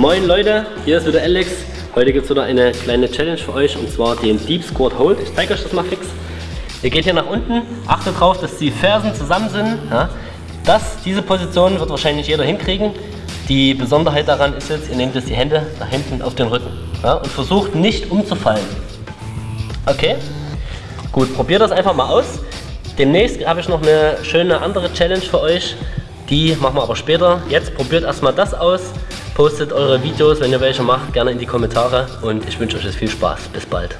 Moin Leute, hier ist wieder Alex. Heute gibt es wieder eine kleine Challenge für euch und zwar den Deep Squat Hold. Ich zeige euch das mal fix. Ihr geht hier nach unten, achtet darauf, dass die Fersen zusammen sind. Ja. Das, diese Position wird wahrscheinlich jeder hinkriegen. Die Besonderheit daran ist jetzt, ihr nehmt jetzt die Hände nach hinten auf den Rücken ja, und versucht nicht umzufallen. Okay? Gut, probiert das einfach mal aus. Demnächst habe ich noch eine schöne andere Challenge für euch. Die machen wir aber später. Jetzt probiert erstmal das aus. Postet eure Videos, wenn ihr welche macht, gerne in die Kommentare. Und ich wünsche euch jetzt viel Spaß. Bis bald.